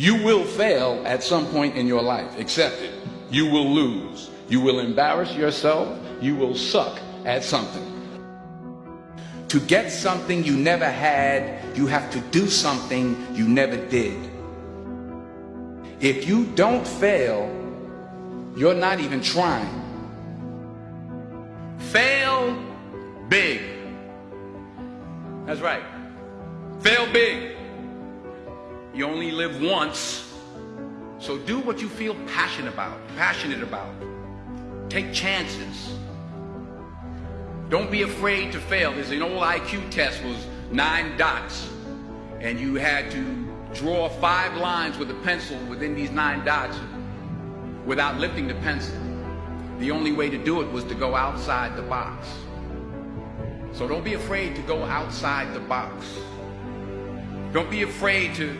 You will fail at some point in your life. Accept it. You will lose. You will embarrass yourself. You will suck at something. To get something you never had, you have to do something you never did. If you don't fail, you're not even trying. Fail big. That's right. Fail big. You only live once. So do what you feel passionate about, passionate about. Take chances. Don't be afraid to fail. There's an old IQ test was nine dots. And you had to draw five lines with a pencil within these nine dots without lifting the pencil. The only way to do it was to go outside the box. So don't be afraid to go outside the box. Don't be afraid to